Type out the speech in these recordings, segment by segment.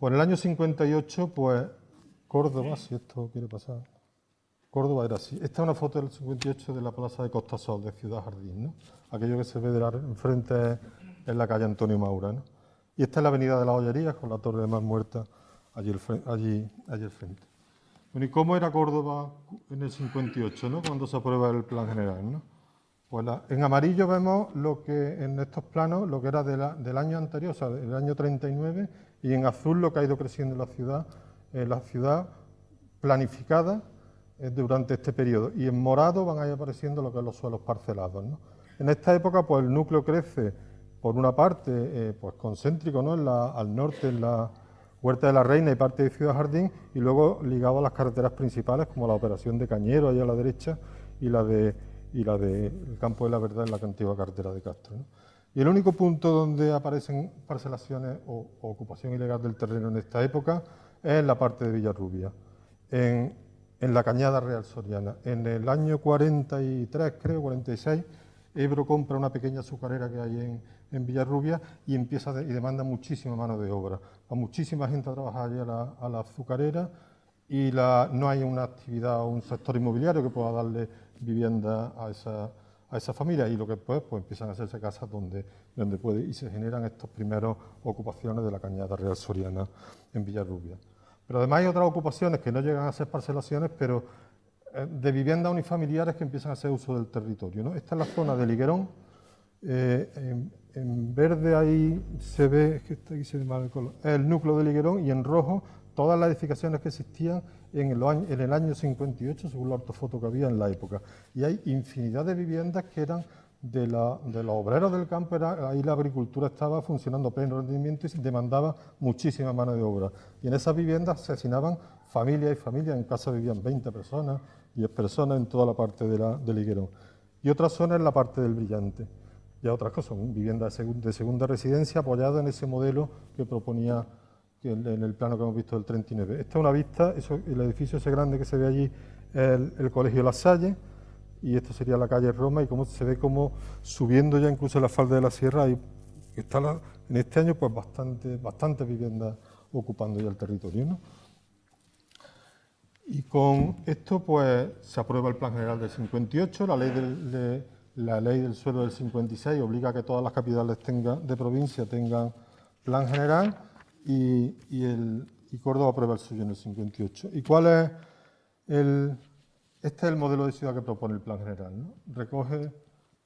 Por el año 58, pues Córdoba, si esto quiere pasar, Córdoba era así. Esta es una foto del 58 de la plaza de Costa Sol, de Ciudad Jardín, ¿no? Aquello que se ve de la, enfrente es la calle Antonio Maura, ¿no? Y esta es la avenida de las Ollerías, con la Torre de Mar Muerta allí, allí, allí al frente. Bueno, ¿y cómo era Córdoba en el 58, ¿no? Cuando se aprueba el plan general, ¿no? Pues en amarillo vemos lo que en estos planos, lo que era del año anterior, o sea, del año 39, y en azul lo que ha ido creciendo la ciudad, eh, la ciudad planificada eh, durante este periodo. Y en morado van a ir apareciendo lo que son los suelos parcelados. En esta época, pues el núcleo crece, por una parte, eh, pues concéntrico, ¿no? al norte, en la Huerta de la Reina y parte de Ciudad Jardín, y luego ligado a las carreteras principales, como la operación de Cañero, allá a la derecha, y la de y la del Campo de la Verdad en la antigua carretera de Castro. Y el único punto donde aparecen parcelaciones o, ocupación ilegal del terreno en esta época es en la parte de Villarrubia, en, en, la Cañada Real Soriana. En el año 43, creo, 46, Ebro compra una pequeña azucarera que hay en, en Villarrubia y empieza y demanda muchísima mano de obra. Va muchísima gente a trabajar allí a la, a la azucarera y la, no hay una actividad o un sector inmobiliario que pueda darle vivienda a esa, a esa familia y lo que después pues empiezan a hacerse casas donde, donde puede y se generan estos primeros ocupaciones de la cañada real soriana en Villarrubia. Pero además hay otras ocupaciones que no llegan a ser parcelaciones, pero eh, de viviendas unifamiliares que empiezan a hacer uso del territorio. ¿no? Esta es la zona de Liguerón, eh, en, verde ahí se ve, que está aquí se ve el el núcleo de Liguerón y en rojo todas las edificaciones que existían en el, año, en el año 58, según la ortofoto que había en la época. Y hay infinidad de viviendas que eran de, la, de los obreros del campo, era, ahí la agricultura estaba funcionando a pleno rendimiento y demandaba muchísima mano de obra. Y en esas viviendas se asesinaban familias y familias, en casa vivían 20 personas, 10 personas en toda la parte de la, del higuerón. Y otra zona es la parte del brillante. Ya otras cosas, viviendas de, segunda residencia apoyada en ese modelo que proponía en el plano que hemos visto del 39. Esta es una vista, el edificio ese grande que se ve allí es el, Colegio La Salle, y esto sería la calle Roma, y como se ve como subiendo ya incluso la falda de la sierra, y está en este año pues bastante, bastante viviendas ocupando ya el territorio. Y con esto pues se aprueba el Plan General del 58, la ley del, suelo del 56 obliga a que todas las capitales de provincia tengan plan general, y, Córdoba aprueba el suyo en el 58. ¿Y cuál es el...? Este es el modelo de ciudad que propone el plan general. Recoge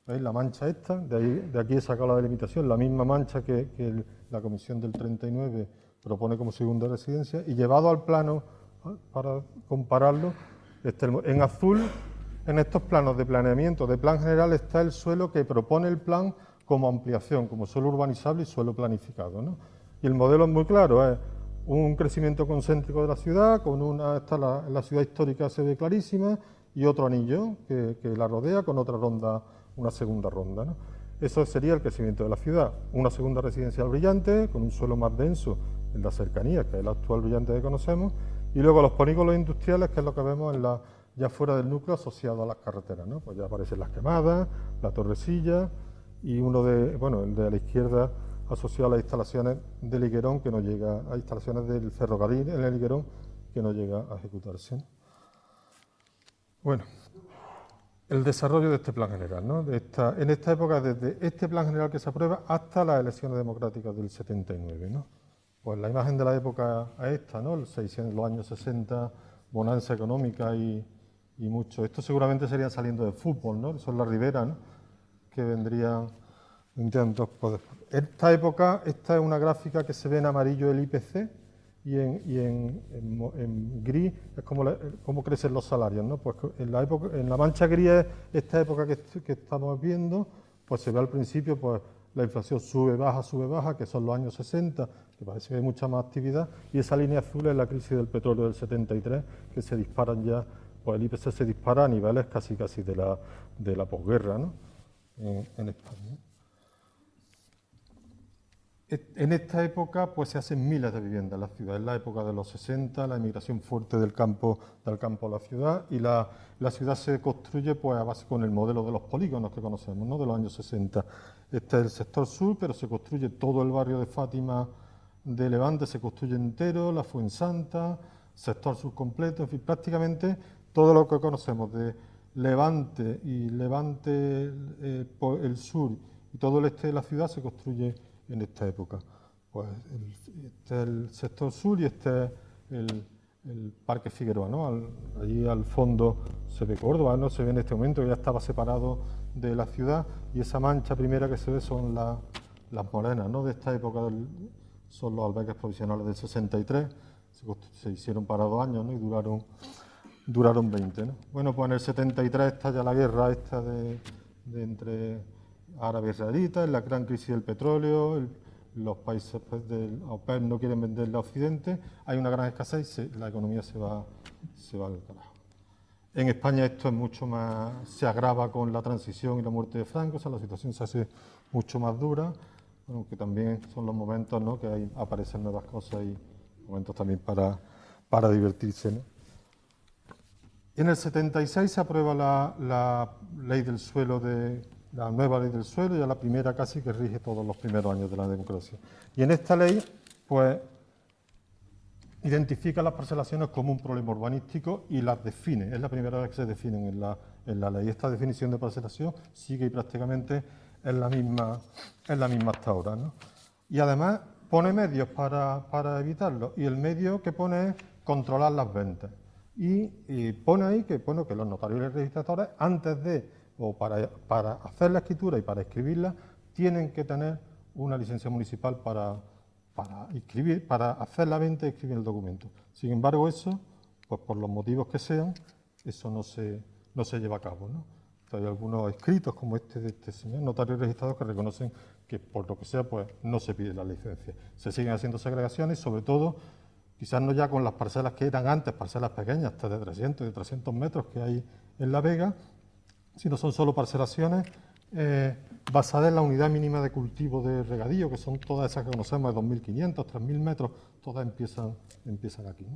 ¿veis? la mancha esta, de, aquí he sacado la delimitación, la misma mancha que, la comisión del 39 propone como segunda residencia, y llevado al plano, para compararlo, este, en azul, en estos planos de planeamiento de plan general está el suelo que propone el plan como ampliación, como suelo urbanizable y suelo planificado. ¿no? Y el modelo es muy claro, es un crecimiento concéntrico de la ciudad, con una, está la, ciudad histórica se ve clarísima, y otro anillo que, la rodea con otra ronda, una segunda ronda. Eso sería el crecimiento de la ciudad. Una segunda residencial brillante, con un suelo más denso en la cercanía, que es el actual brillante que conocemos, y luego los polígonos industriales, que es lo que vemos en la, ya fuera del núcleo asociado a las carreteras. ¿no? Pues ya aparecen las quemadas, la torrecilla, y uno de, bueno, el de la izquierda asociado a las instalaciones del Higuerón, que no llega, a instalaciones del ferrocarril en el Higuerón, que no llega a ejecutarse. Bueno, el desarrollo de este plan general, ¿no? de esta, en esta época, desde este plan general que se aprueba hasta las elecciones democráticas del 79. ¿no? Pues la imagen de la época es esta, ¿no? los años 60, bonanza económica y, y mucho. Esto seguramente serían saliendo de fútbol, ¿no? son las riberas, ¿no? que vendrían pues, esta época, esta es una gráfica que se ve en amarillo el IPC y en, gris es como cómo crecen los salarios. ¿no? Pues en la, época, en la mancha gris es esta época que, estamos viendo, pues se ve al principio pues la inflación sube, baja, sube, baja, que son los años 60, que parece que hay mucha más actividad, y esa línea azul es la crisis del petróleo del 73, que se disparan ya, pues el IPC se dispara a niveles casi casi de la, de la posguerra ¿no? en España. En esta época pues, se hacen miles de viviendas en la ciudad. Es la época de los 60, la emigración fuerte del campo, del campo a la ciudad y la, ciudad se construye pues, a base con el modelo de los polígonos que conocemos, ¿no? de los años 60. Este es el sector sur, pero se construye todo el barrio de Fátima de Levante se construye entero, la Fuensanta, sector sur completo, en fin, prácticamente todo lo que conocemos de Levante y Levante, eh, el sur y todo el este de la ciudad se construye en esta época. Pues este es el sector sur y este es el, Parque Figueroa, ¿no? allí al fondo se ve Córdoba, no se ve en este momento, ya estaba separado de la ciudad y esa mancha primera que se ve son las morenas, ¿no? De esta época son los albergues provisionales del 63, se, hicieron para dos años, ¿no? Y duraron duraron 20. ¿no? Bueno, pues en el 73 está ya la guerra esta de, entre árabes israelitas, la gran crisis del petróleo, los países del OPEP no quieren venderle a Occidente, hay una gran escasez y la economía se va, se va al carajo. En España esto es mucho más, se agrava con la transición y la muerte de Franco, o sea, la situación se hace mucho más dura, aunque también son los momentos ¿no? que hay, aparecen nuevas cosas y momentos también para, para divertirse. ¿no? En el 76 se aprueba la, ley del suelo de la nueva ley del suelo, ya la primera casi que rige todos los primeros años de la democracia. Y en esta ley, pues, identifica las parcelaciones como un problema urbanístico y las define. Es la primera vez que se definen en la, en la ley. Esta definición de parcelación sigue prácticamente en la misma, en la misma hasta ahora. ¿no? Y además pone medios para, para evitarlo. Y el medio que pone es controlar las ventas y, pone ahí que, bueno, que los notarios y registradores, antes de, o para, hacer la escritura y para escribirla, tienen que tener una licencia municipal para, para, escribir, para hacer la venta y escribir el documento. Sin embargo, eso, pues por los motivos que sean, eso no se, no se lleva a cabo. ¿no? Hay algunos escritos como este de este señor, notario registrado, que reconocen que por lo que sea, pues no se pide la licencia. Se siguen haciendo segregaciones, sobre todo quizás no ya con las parcelas que eran antes, parcelas pequeñas, hasta de 300 y 300 metros que hay en La Vega, sino son solo parcelaciones eh, basadas en la unidad mínima de cultivo de regadío, que son todas esas que conocemos de 2.500, 3.000 metros, todas empiezan, empiezan aquí.